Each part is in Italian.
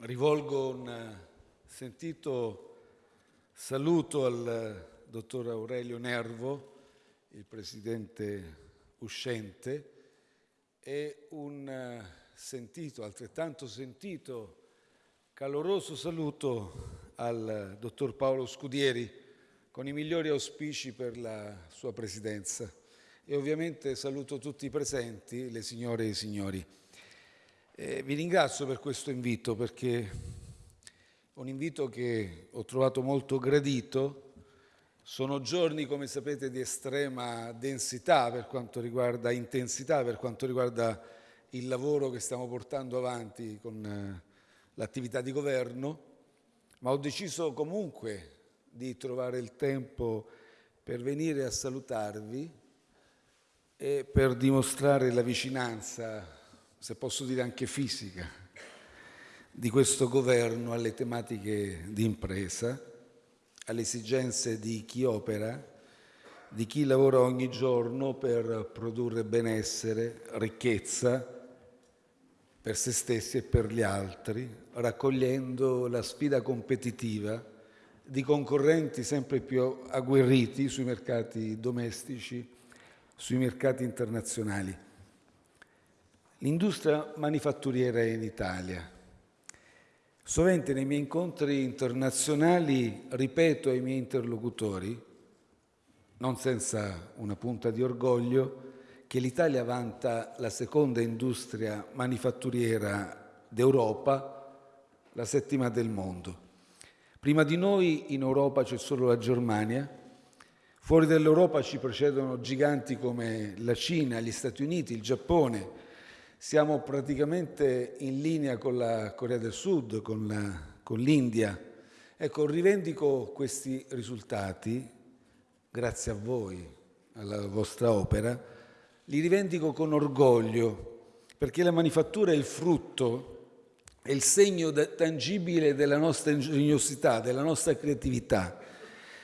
rivolgo un sentito saluto al dottor Aurelio Nervo, il presidente uscente, e un sentito, altrettanto sentito, caloroso saluto al dottor Paolo Scudieri con i migliori auspici per la sua presidenza e ovviamente saluto tutti i presenti, le signore e i signori. Eh, vi ringrazio per questo invito perché è un invito che ho trovato molto gradito. Sono giorni, come sapete, di estrema densità per quanto riguarda intensità, per quanto riguarda il lavoro che stiamo portando avanti con eh, l'attività di governo, ma ho deciso comunque di trovare il tempo per venire a salutarvi e per dimostrare la vicinanza se posso dire anche fisica, di questo governo alle tematiche di impresa, alle esigenze di chi opera, di chi lavora ogni giorno per produrre benessere, ricchezza per se stessi e per gli altri, raccogliendo la sfida competitiva di concorrenti sempre più agguerriti sui mercati domestici, sui mercati internazionali. L'industria manifatturiera in Italia. Sovente nei miei incontri internazionali ripeto ai miei interlocutori, non senza una punta di orgoglio, che l'Italia vanta la seconda industria manifatturiera d'Europa, la settima del mondo. Prima di noi in Europa c'è solo la Germania, fuori dall'Europa ci precedono giganti come la Cina, gli Stati Uniti, il Giappone, siamo praticamente in linea con la Corea del Sud, con, l'India. Ecco, rivendico questi risultati, grazie a voi, alla vostra opera, li rivendico con orgoglio, perché la manifattura è il frutto, è il segno tangibile della nostra ingegnosità, della nostra creatività,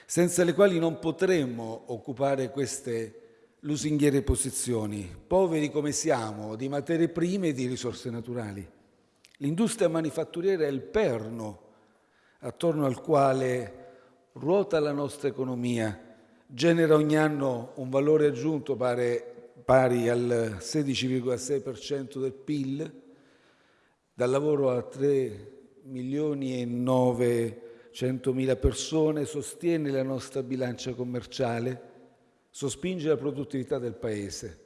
senza le quali non potremmo occupare queste lusinghiere posizioni, poveri come siamo di materie prime e di risorse naturali. L'industria manifatturiera è il perno attorno al quale ruota la nostra economia, genera ogni anno un valore aggiunto pari, pari al 16,6% del PIL, dal lavoro a 3 milioni e 900 mila persone, sostiene la nostra bilancia commerciale, sospinge la produttività del Paese.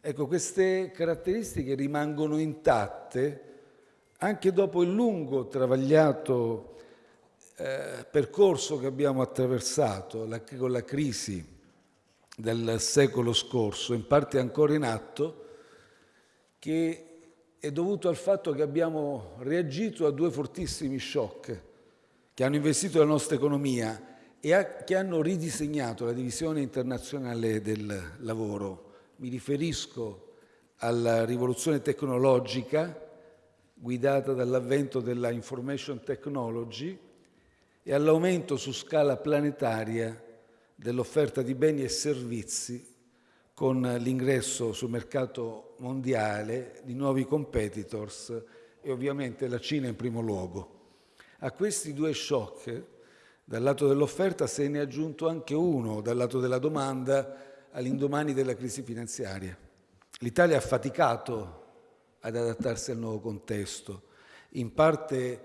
Ecco, queste caratteristiche rimangono intatte anche dopo il lungo, travagliato eh, percorso che abbiamo attraversato la, con la crisi del secolo scorso, in parte ancora in atto, che è dovuto al fatto che abbiamo reagito a due fortissimi shock che hanno investito la nostra economia e a, che hanno ridisegnato la divisione internazionale del lavoro. Mi riferisco alla rivoluzione tecnologica guidata dall'avvento della information technology e all'aumento su scala planetaria dell'offerta di beni e servizi con l'ingresso sul mercato mondiale di nuovi competitors e ovviamente la Cina in primo luogo. A questi due shock dal lato dell'offerta se ne è aggiunto anche uno dal lato della domanda all'indomani della crisi finanziaria. L'Italia ha faticato ad adattarsi al nuovo contesto, in parte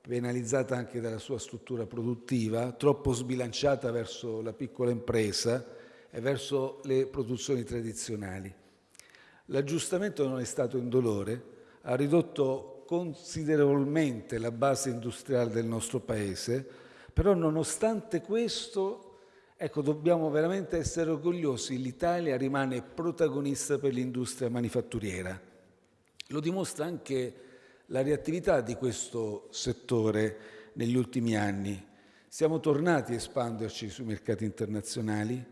penalizzata anche dalla sua struttura produttiva, troppo sbilanciata verso la piccola impresa e verso le produzioni tradizionali. L'aggiustamento non è stato indolore, ha ridotto considerevolmente la base industriale del nostro Paese, però nonostante questo, ecco, dobbiamo veramente essere orgogliosi, l'Italia rimane protagonista per l'industria manifatturiera. Lo dimostra anche la reattività di questo settore negli ultimi anni. Siamo tornati a espanderci sui mercati internazionali,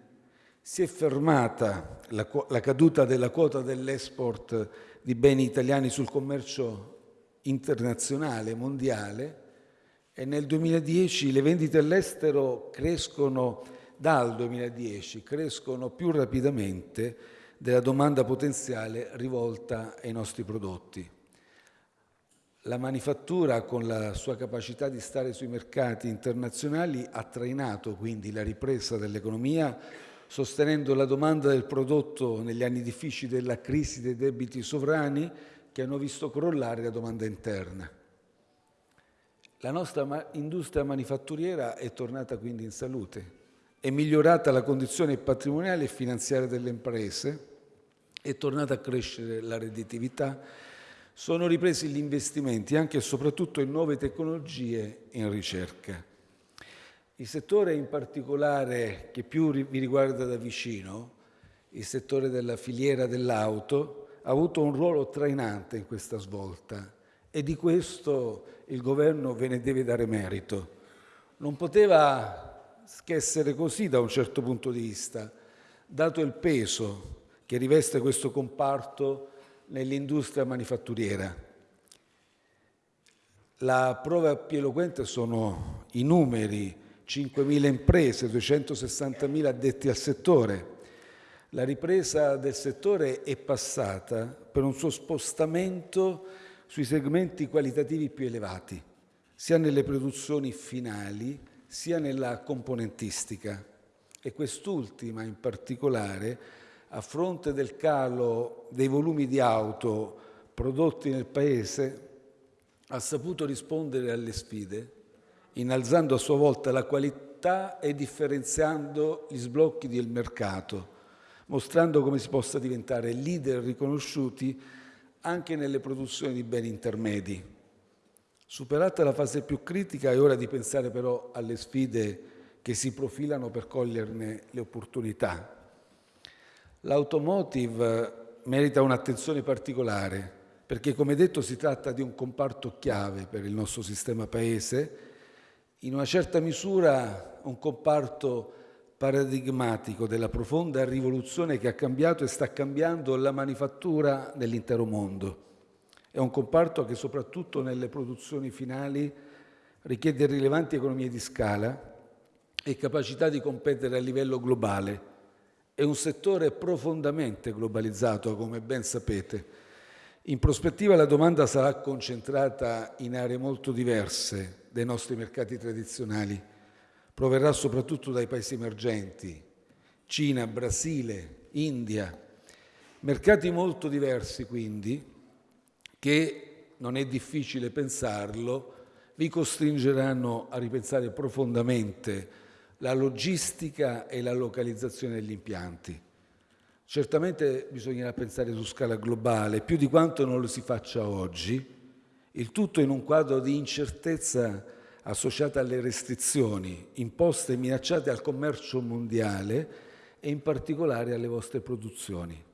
si è fermata la, la caduta della quota dell'export di beni italiani sul commercio internazionale, mondiale, e nel 2010 le vendite all'estero crescono, dal 2010, crescono più rapidamente della domanda potenziale rivolta ai nostri prodotti. La manifattura, con la sua capacità di stare sui mercati internazionali, ha trainato quindi la ripresa dell'economia, sostenendo la domanda del prodotto negli anni difficili della crisi dei debiti sovrani che hanno visto crollare la domanda interna. La nostra industria manifatturiera è tornata quindi in salute, è migliorata la condizione patrimoniale e finanziaria delle imprese, è tornata a crescere la redditività, sono ripresi gli investimenti anche e soprattutto in nuove tecnologie e in ricerca. Il settore in particolare che più vi riguarda da vicino, il settore della filiera dell'auto, ha avuto un ruolo trainante in questa svolta e di questo il governo ve ne deve dare merito. Non poteva che essere così da un certo punto di vista, dato il peso che riveste questo comparto nell'industria manifatturiera. La prova più eloquente sono i numeri, 5.000 imprese, 260.000 addetti al settore. La ripresa del settore è passata per un suo spostamento sui segmenti qualitativi più elevati, sia nelle produzioni finali sia nella componentistica. E quest'ultima in particolare, a fronte del calo dei volumi di auto prodotti nel Paese, ha saputo rispondere alle sfide, innalzando a sua volta la qualità e differenziando gli sblocchi del mercato, mostrando come si possa diventare leader riconosciuti anche nelle produzioni di beni intermedi. Superata la fase più critica è ora di pensare però alle sfide che si profilano per coglierne le opportunità. L'automotive merita un'attenzione particolare perché, come detto, si tratta di un comparto chiave per il nostro sistema paese, in una certa misura un comparto paradigmatico della profonda rivoluzione che ha cambiato e sta cambiando la manifattura nell'intero mondo. È un comparto che soprattutto nelle produzioni finali richiede rilevanti economie di scala e capacità di competere a livello globale. È un settore profondamente globalizzato, come ben sapete. In prospettiva la domanda sarà concentrata in aree molto diverse dai nostri mercati tradizionali. Proverrà soprattutto dai paesi emergenti, Cina, Brasile, India. Mercati molto diversi quindi, che, non è difficile pensarlo, vi costringeranno a ripensare profondamente la logistica e la localizzazione degli impianti. Certamente bisognerà pensare su scala globale, più di quanto non lo si faccia oggi, il tutto in un quadro di incertezza associata alle restrizioni imposte e minacciate al commercio mondiale e in particolare alle vostre produzioni.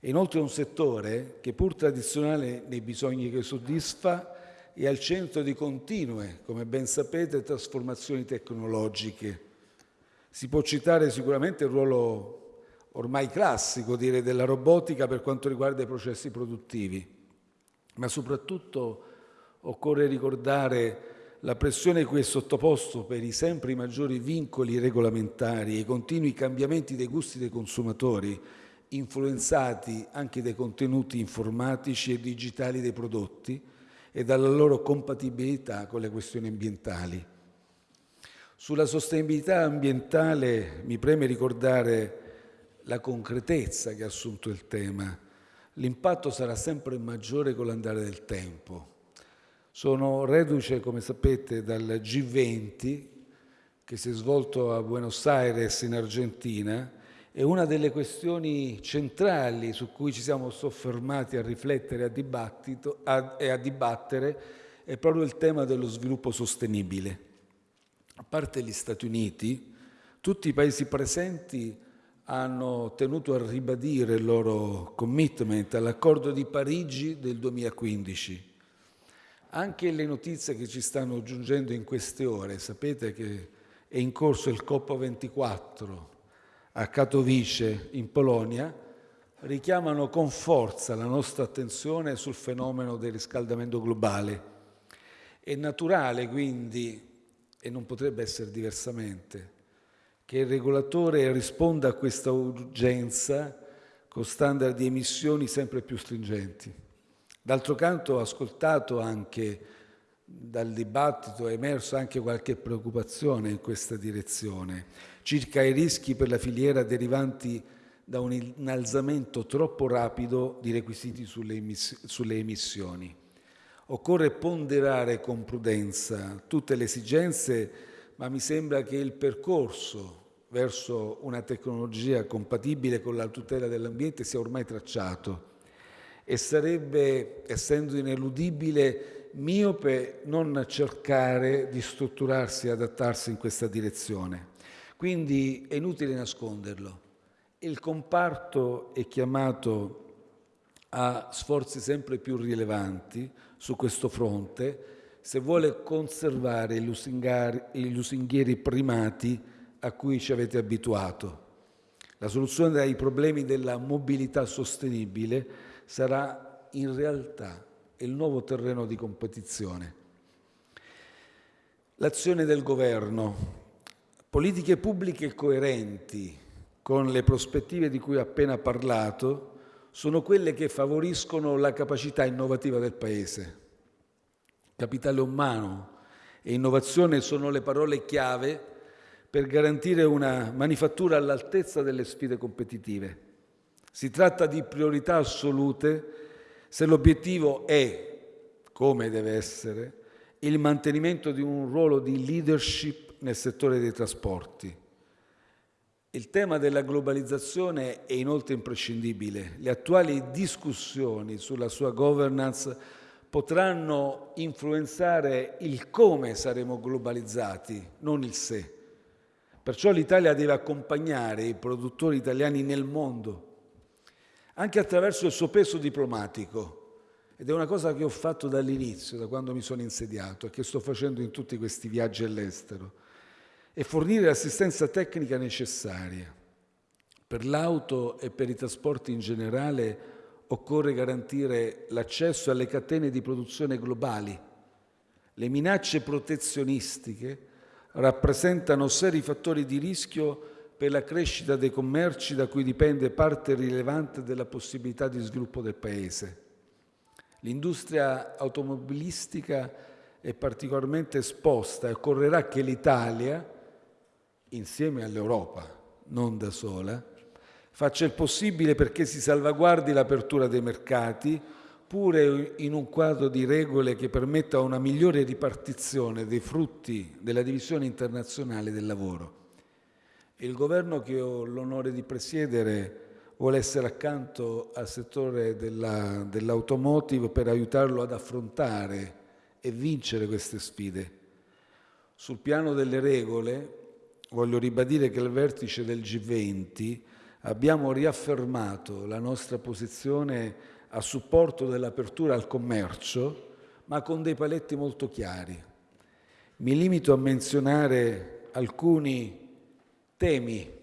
È inoltre un settore che pur tradizionale nei bisogni che soddisfa è al centro di continue, come ben sapete, trasformazioni tecnologiche. Si può citare sicuramente il ruolo ormai classico direi, della robotica per quanto riguarda i processi produttivi, ma soprattutto occorre ricordare la pressione cui è sottoposto per i sempre maggiori vincoli regolamentari e i continui cambiamenti dei gusti dei consumatori influenzati anche dai contenuti informatici e digitali dei prodotti e dalla loro compatibilità con le questioni ambientali. Sulla sostenibilità ambientale mi preme ricordare la concretezza che ha assunto il tema. L'impatto sarà sempre maggiore con l'andare del tempo. Sono reduce, come sapete, dal G20 che si è svolto a Buenos Aires in Argentina è una delle questioni centrali su cui ci siamo soffermati a riflettere a e a dibattere è proprio il tema dello sviluppo sostenibile. A parte gli Stati Uniti, tutti i paesi presenti hanno tenuto a ribadire il loro commitment all'accordo di Parigi del 2015. Anche le notizie che ci stanno giungendo in queste ore, sapete che è in corso il COP24 a Katowice in Polonia richiamano con forza la nostra attenzione sul fenomeno del riscaldamento globale. È naturale quindi, e non potrebbe essere diversamente, che il regolatore risponda a questa urgenza con standard di emissioni sempre più stringenti. D'altro canto ho ascoltato anche dal dibattito, è emerso anche qualche preoccupazione in questa direzione circa i rischi per la filiera derivanti da un innalzamento troppo rapido di requisiti sulle, emiss- sulle emissioni. Occorre ponderare con prudenza tutte le esigenze, ma mi sembra che il percorso verso una tecnologia compatibile con la tutela dell'ambiente sia ormai tracciato e sarebbe, essendo ineludibile, miope non cercare di strutturarsi e adattarsi in questa direzione. Quindi è inutile nasconderlo. Il comparto è chiamato a sforzi sempre più rilevanti su questo fronte se vuole conservare i lusinghieri primati a cui ci avete abituato. La soluzione ai problemi della mobilità sostenibile sarà in realtà il nuovo terreno di competizione. L'azione del governo, politiche pubbliche coerenti con le prospettive di cui ho appena parlato, sono quelle che favoriscono la capacità innovativa del Paese. Capitale umano e innovazione sono le parole chiave per garantire una manifattura all'altezza delle sfide competitive. Si tratta di priorità assolute se l'obiettivo è, come deve essere, il mantenimento di un ruolo di leadership nel settore dei trasporti. Il tema della globalizzazione è inoltre imprescindibile. Le attuali discussioni sulla sua governance potranno influenzare il come saremo globalizzati, non il se. Perciò l'Italia deve accompagnare i produttori italiani nel mondo, anche attraverso il suo peso diplomatico. Ed è una cosa che ho fatto dall'inizio, da quando mi sono insediato e che sto facendo in tutti questi viaggi all'estero e fornire l'assistenza tecnica necessaria. Per l'auto e per i trasporti in generale occorre garantire l'accesso alle catene di produzione globali. Le minacce protezionistiche rappresentano seri fattori di rischio per la crescita dei commerci da cui dipende parte rilevante della possibilità di sviluppo del Paese. L'industria automobilistica è particolarmente esposta e occorrerà che l'Italia, insieme all'Europa, non da sola, faccia il possibile perché si salvaguardi l'apertura dei mercati, pure in un quadro di regole che permetta una migliore ripartizione dei frutti della divisione internazionale del lavoro. Il governo che ho l'onore di presiedere vuole essere accanto al settore della, dell'automotive per aiutarlo ad affrontare e vincere queste sfide. Sul piano delle regole, voglio ribadire che al vertice del G20 abbiamo riaffermato la nostra posizione a supporto dell'apertura al commercio, ma con dei paletti molto chiari. Mi limito a menzionare alcuni temi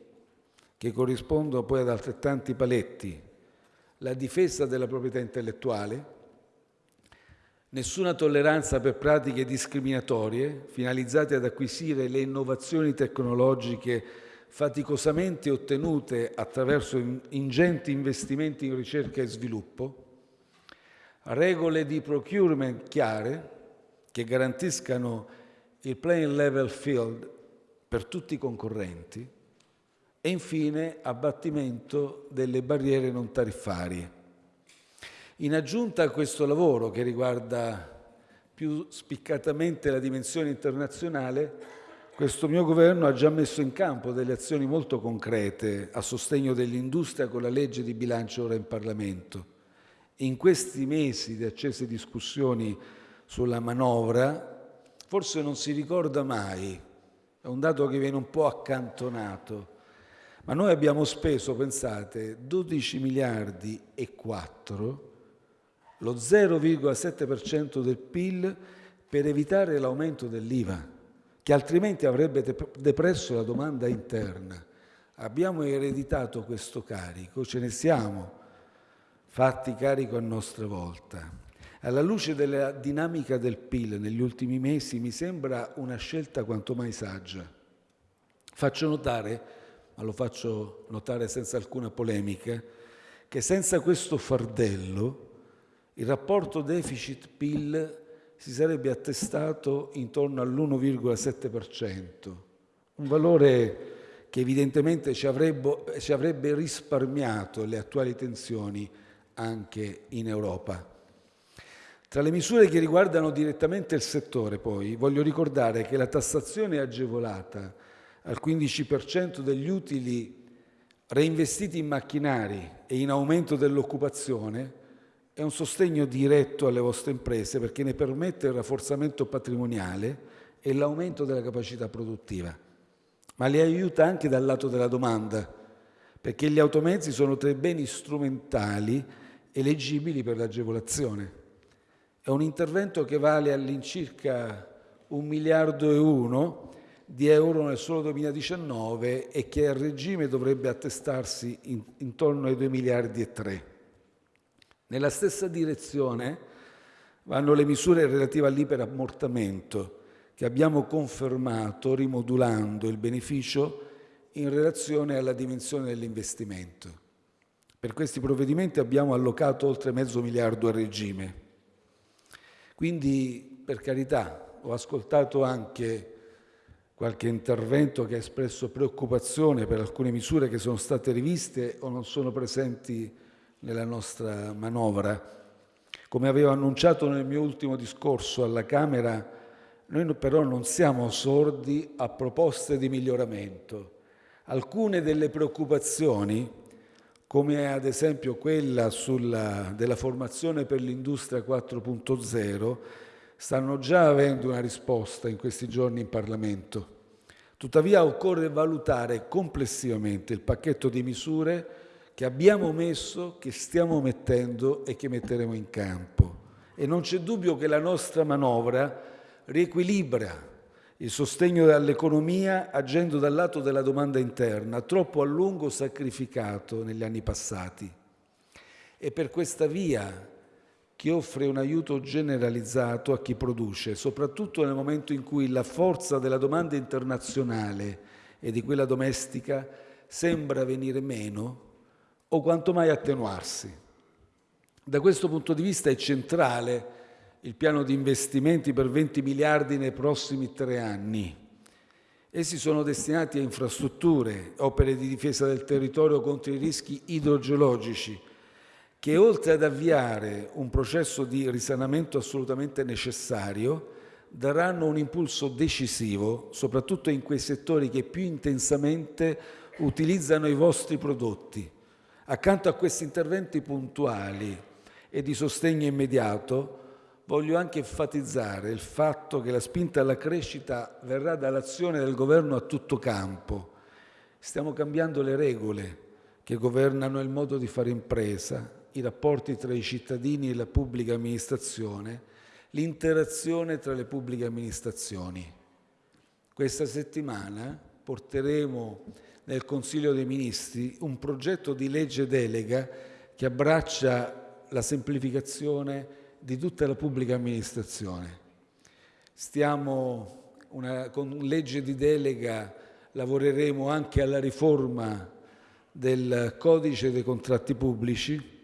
che corrispondono poi ad altrettanti paletti. La difesa della proprietà intellettuale, Nessuna tolleranza per pratiche discriminatorie finalizzate ad acquisire le innovazioni tecnologiche faticosamente ottenute attraverso ingenti investimenti in ricerca e sviluppo, regole di procurement chiare che garantiscano il playing level field per tutti i concorrenti e infine abbattimento delle barriere non tariffarie. In aggiunta a questo lavoro che riguarda più spiccatamente la dimensione internazionale, questo mio governo ha già messo in campo delle azioni molto concrete a sostegno dell'industria con la legge di bilancio ora in Parlamento. In questi mesi di accese discussioni sulla manovra, forse non si ricorda mai, è un dato che viene un po' accantonato, ma noi abbiamo speso, pensate, 12 miliardi e 4 lo 0,7% del PIL per evitare l'aumento dell'IVA, che altrimenti avrebbe depresso la domanda interna. Abbiamo ereditato questo carico, ce ne siamo fatti carico a nostra volta. Alla luce della dinamica del PIL negli ultimi mesi mi sembra una scelta quanto mai saggia. Faccio notare, ma lo faccio notare senza alcuna polemica, che senza questo fardello il rapporto deficit-PIL si sarebbe attestato intorno all'1,7%, un valore che evidentemente ci avrebbe, risparmiato le attuali tensioni anche in Europa. Tra le misure che riguardano direttamente il settore, poi, voglio ricordare che la tassazione agevolata al 15% degli utili reinvestiti in macchinari e in aumento dell'occupazione è un sostegno diretto alle vostre imprese perché ne permette il rafforzamento patrimoniale e l'aumento della capacità produttiva, ma le aiuta anche dal lato della domanda, perché gli automezzi sono tra i beni strumentali eleggibili per l'agevolazione. È un intervento che vale all'incirca un miliardo e uno di euro nel solo 2019 e che a regime dovrebbe attestarsi in, intorno ai 2 miliardi e 3. Nella stessa direzione vanno le misure relative all'iperammortamento che abbiamo confermato rimodulando il beneficio in relazione alla dimensione dell'investimento. Per questi provvedimenti abbiamo allocato oltre mezzo miliardo a regime. Quindi, per carità, ho ascoltato anche qualche intervento che ha espresso preoccupazione per alcune misure che sono state riviste o non sono presenti nella nostra manovra. Come avevo annunciato nel mio ultimo discorso alla Camera, noi però non siamo sordi a proposte di miglioramento. Alcune delle preoccupazioni, come ad esempio quella sulla, della formazione per l'industria 4.0, stanno già avendo una risposta in questi giorni in Parlamento. Tuttavia occorre valutare complessivamente il pacchetto di misure che abbiamo messo, che stiamo mettendo e che metteremo in campo. E non c'è dubbio che la nostra manovra riequilibra il sostegno all'economia agendo dal lato della domanda interna, troppo a lungo sacrificato negli anni passati. E per questa via che offre un aiuto generalizzato a chi produce, soprattutto nel momento in cui la forza della domanda internazionale e di quella domestica sembra venire meno o quanto mai attenuarsi. Da questo punto di vista è centrale il piano di investimenti per 20 miliardi nei prossimi tre anni. Essi sono destinati a infrastrutture, opere di difesa del territorio contro i rischi idrogeologici, che oltre ad avviare un processo di risanamento assolutamente necessario, daranno un impulso decisivo, soprattutto in quei settori che più intensamente utilizzano i vostri prodotti, Accanto a questi interventi puntuali e di sostegno immediato, voglio anche enfatizzare il fatto che la spinta alla crescita verrà dall'azione del governo a tutto campo. Stiamo cambiando le regole che governano il modo di fare impresa, i rapporti tra i cittadini e la pubblica amministrazione, l'interazione tra le pubbliche amministrazioni. Questa settimana porteremo nel Consiglio dei Ministri un progetto di legge delega che abbraccia la semplificazione di tutta la pubblica amministrazione. Stiamo una, con legge di delega lavoreremo anche alla riforma del codice dei contratti pubblici,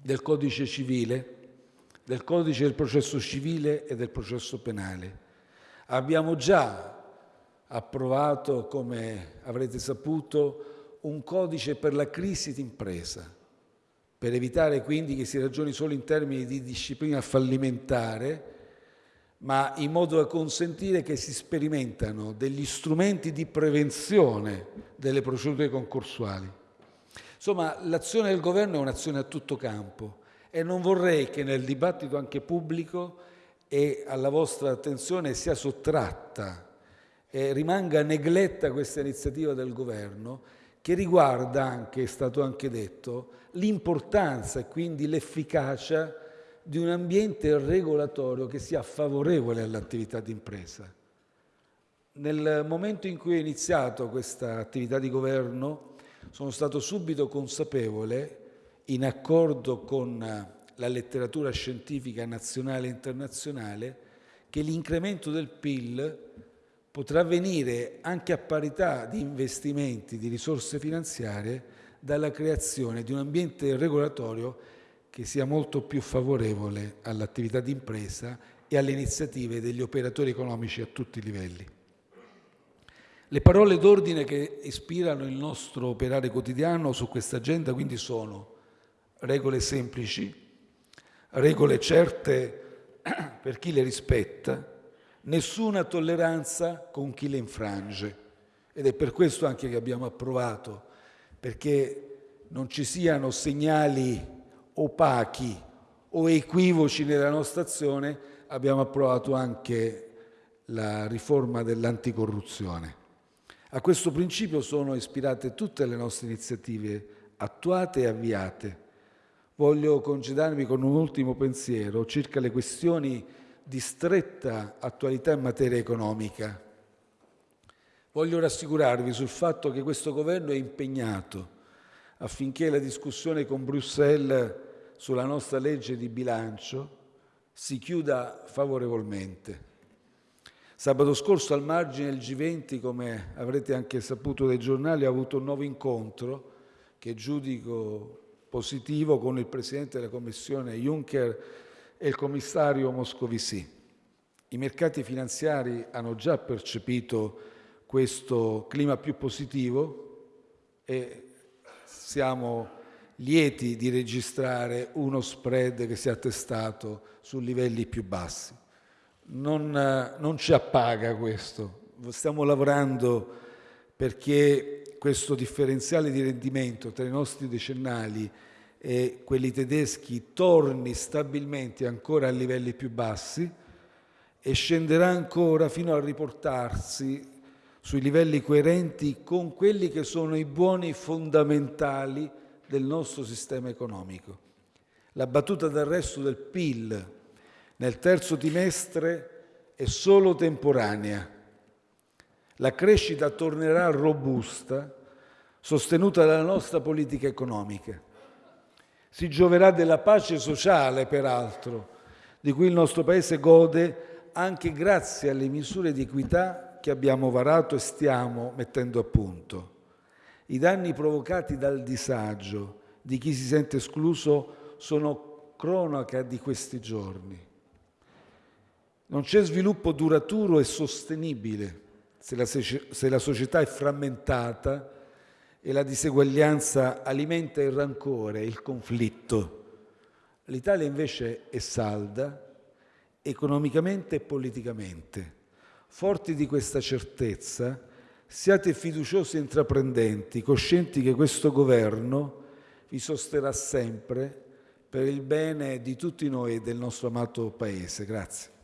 del codice civile, del codice del processo civile e del processo penale. Abbiamo già approvato, come avrete saputo, un codice per la crisi d'impresa, per evitare quindi che si ragioni solo in termini di disciplina fallimentare, ma in modo da consentire che si sperimentano degli strumenti di prevenzione delle procedure concorsuali. Insomma, l'azione del governo è un'azione a tutto campo e non vorrei che nel dibattito anche pubblico e alla vostra attenzione sia sottratta eh, rimanga negletta questa iniziativa del governo che riguarda anche, è stato anche detto, l'importanza e quindi l'efficacia di un ambiente regolatorio che sia favorevole all'attività di impresa. Nel momento in cui ho iniziato questa attività di governo sono stato subito consapevole, in accordo con la letteratura scientifica nazionale e internazionale, che l'incremento del PIL potrà venire anche a parità di investimenti, di risorse finanziarie, dalla creazione di un ambiente regolatorio che sia molto più favorevole all'attività di impresa e alle iniziative degli operatori economici a tutti i livelli. Le parole d'ordine che ispirano il nostro operare quotidiano su questa agenda quindi sono regole semplici, regole certe per chi le rispetta, nessuna tolleranza con chi le infrange. Ed è per questo anche che abbiamo approvato, perché non ci siano segnali opachi o equivoci nella nostra azione, abbiamo approvato anche la riforma dell'anticorruzione. A questo principio sono ispirate tutte le nostre iniziative attuate e avviate. Voglio congedarmi con un ultimo pensiero circa le questioni di stretta attualità in materia economica. Voglio rassicurarvi sul fatto che questo governo è impegnato affinché la discussione con Bruxelles sulla nostra legge di bilancio si chiuda favorevolmente. Sabato scorso al margine del G20, come avrete anche saputo dai giornali, ho avuto un nuovo incontro che giudico positivo con il Presidente della Commissione Juncker e il Commissario Moscovici. I mercati finanziari hanno già percepito questo clima più positivo e siamo lieti di registrare uno spread che si è attestato su livelli più bassi non, non ci appaga questo. Stiamo lavorando perché questo differenziale di rendimento tra i nostri decennali e quelli tedeschi torni stabilmente ancora a livelli più bassi e scenderà ancora fino a riportarsi sui livelli coerenti con quelli che sono i buoni fondamentali del nostro sistema economico. La battuta d'arresto del PIL nel terzo trimestre è solo temporanea. La crescita tornerà robusta, sostenuta dalla nostra politica economica. Si gioverà della pace sociale, peraltro, di cui il nostro Paese gode anche grazie alle misure di equità che abbiamo varato e stiamo mettendo a punto. I danni provocati dal disagio di chi si sente escluso sono cronaca di questi giorni. Non c'è sviluppo duraturo e sostenibile se la, se la società è frammentata e la diseguaglianza alimenta il rancore, il conflitto. L'Italia invece è salda economicamente e politicamente. Forti di questa certezza, siate fiduciosi e intraprendenti, coscienti che questo governo vi sosterrà sempre per il bene di tutti noi e del nostro amato Paese. Grazie.